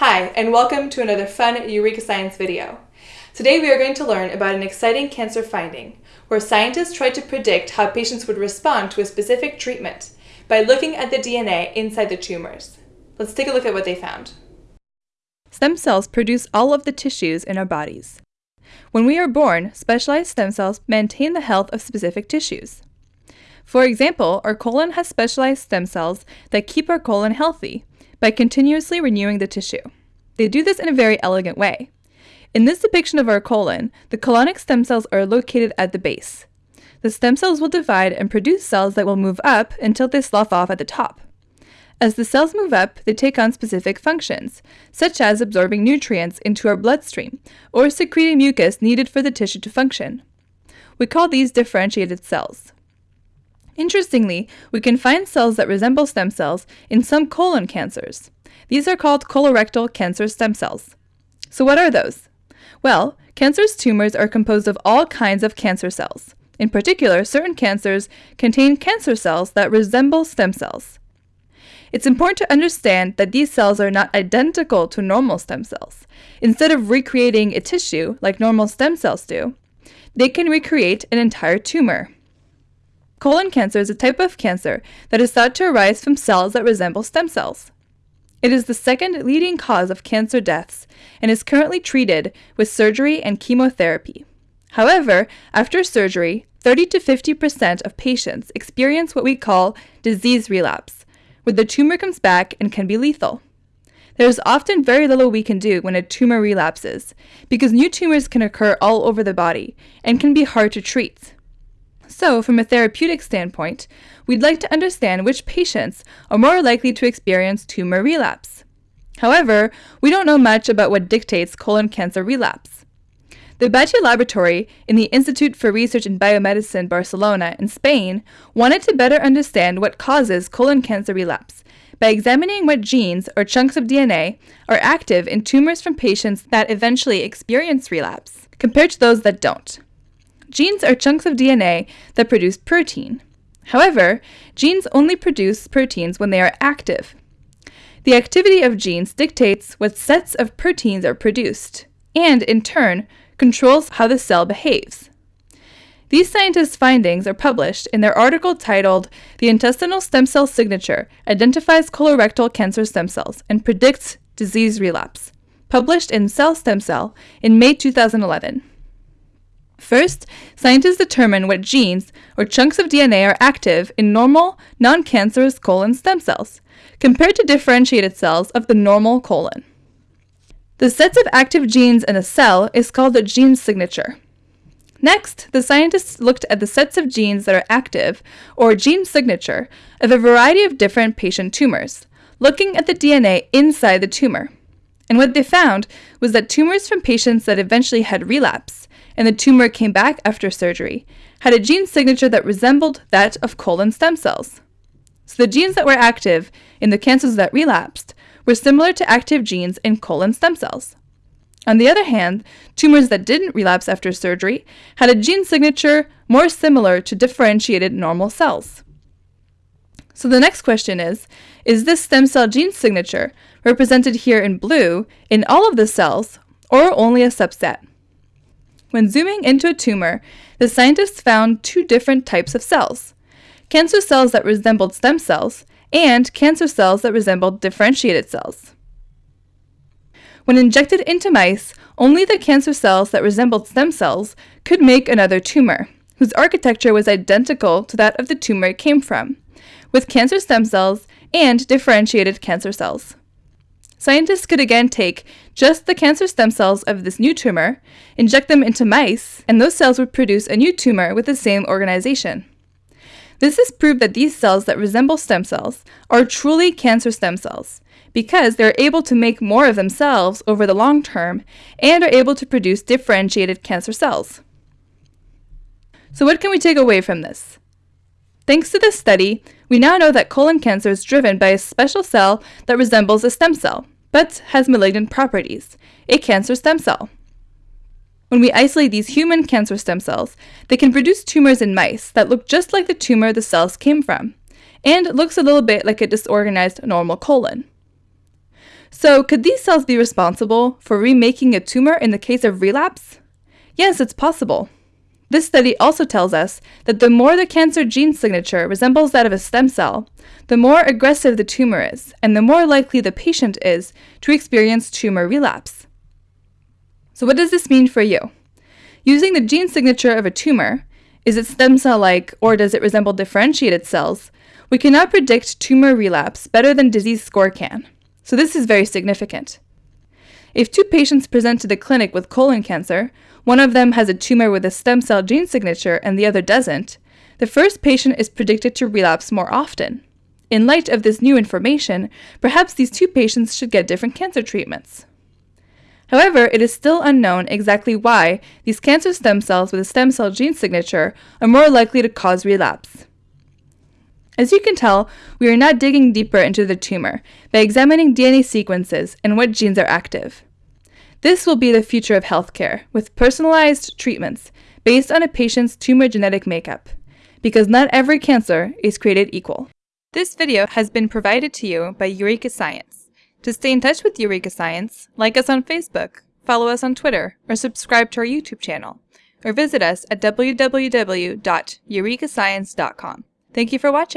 Hi, and welcome to another fun Eureka Science video. Today we are going to learn about an exciting cancer finding, where scientists tried to predict how patients would respond to a specific treatment by looking at the DNA inside the tumors. Let's take a look at what they found. Stem cells produce all of the tissues in our bodies. When we are born, specialized stem cells maintain the health of specific tissues. For example, our colon has specialized stem cells that keep our colon healthy, by continuously renewing the tissue. They do this in a very elegant way. In this depiction of our colon, the colonic stem cells are located at the base. The stem cells will divide and produce cells that will move up until they slough off at the top. As the cells move up, they take on specific functions, such as absorbing nutrients into our bloodstream or secreting mucus needed for the tissue to function. We call these differentiated cells. Interestingly, we can find cells that resemble stem cells in some colon cancers. These are called colorectal cancer stem cells. So what are those? Well, cancerous tumors are composed of all kinds of cancer cells. In particular, certain cancers contain cancer cells that resemble stem cells. It's important to understand that these cells are not identical to normal stem cells. Instead of recreating a tissue like normal stem cells do, they can recreate an entire tumor. Colon cancer is a type of cancer that is thought to arise from cells that resemble stem cells. It is the second leading cause of cancer deaths and is currently treated with surgery and chemotherapy. However, after surgery, 30 to 50% of patients experience what we call disease relapse, where the tumor comes back and can be lethal. There is often very little we can do when a tumor relapses, because new tumors can occur all over the body and can be hard to treat. So, from a therapeutic standpoint, we'd like to understand which patients are more likely to experience tumor relapse. However, we don't know much about what dictates colon cancer relapse. The Batlle Laboratory in the Institute for Research in Biomedicine Barcelona in Spain wanted to better understand what causes colon cancer relapse by examining what genes or chunks of DNA are active in tumors from patients that eventually experience relapse, compared to those that don't. Genes are chunks of DNA that produce protein. However, genes only produce proteins when they are active. The activity of genes dictates what sets of proteins are produced, and in turn, controls how the cell behaves. These scientists' findings are published in their article titled The Intestinal Stem Cell Signature Identifies Colorectal Cancer Stem Cells and Predicts Disease Relapse, published in Cell Stem Cell in May 2011. First, scientists determine what genes or chunks of DNA are active in normal, non-cancerous colon stem cells, compared to differentiated cells of the normal colon. The sets of active genes in a cell is called a gene signature. Next, the scientists looked at the sets of genes that are active, or gene signature, of a variety of different patient tumors, looking at the DNA inside the tumor. And what they found was that tumors from patients that eventually had relapse and the tumor came back after surgery, had a gene signature that resembled that of colon stem cells. So the genes that were active in the cancers that relapsed were similar to active genes in colon stem cells. On the other hand, tumors that didn't relapse after surgery had a gene signature more similar to differentiated normal cells. So the next question is, is this stem cell gene signature, represented here in blue, in all of the cells, or only a subset? When zooming into a tumor, the scientists found two different types of cells cancer cells that resembled stem cells, and cancer cells that resembled differentiated cells. When injected into mice, only the cancer cells that resembled stem cells could make another tumor, whose architecture was identical to that of the tumor it came from, with cancer stem cells and differentiated cancer cells. Scientists could again take just the cancer stem cells of this new tumor, inject them into mice, and those cells would produce a new tumor with the same organization. This has proved that these cells that resemble stem cells are truly cancer stem cells because they're able to make more of themselves over the long term and are able to produce differentiated cancer cells. So what can we take away from this? Thanks to this study, we now know that colon cancer is driven by a special cell that resembles a stem cell, but has malignant properties, a cancer stem cell. When we isolate these human cancer stem cells, they can produce tumors in mice that look just like the tumor the cells came from, and looks a little bit like a disorganized normal colon. So, could these cells be responsible for remaking a tumor in the case of relapse? Yes, it's possible. This study also tells us that the more the cancer gene signature resembles that of a stem cell, the more aggressive the tumor is, and the more likely the patient is to experience tumor relapse. So, what does this mean for you? Using the gene signature of a tumor, is it stem cell like or does it resemble differentiated cells? We cannot predict tumor relapse better than disease score can. So, this is very significant. If two patients present to the clinic with colon cancer, one of them has a tumor with a stem cell gene signature and the other doesn't, the first patient is predicted to relapse more often. In light of this new information, perhaps these two patients should get different cancer treatments. However, it is still unknown exactly why these cancer stem cells with a stem cell gene signature are more likely to cause relapse. As you can tell, we are not digging deeper into the tumor by examining DNA sequences and what genes are active. This will be the future of healthcare, with personalized treatments based on a patient's tumor genetic makeup, because not every cancer is created equal. This video has been provided to you by Eureka Science. To stay in touch with Eureka Science, like us on Facebook, follow us on Twitter, or subscribe to our YouTube channel, or visit us at www.eurekascience.com. Thank you for watching.